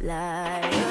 like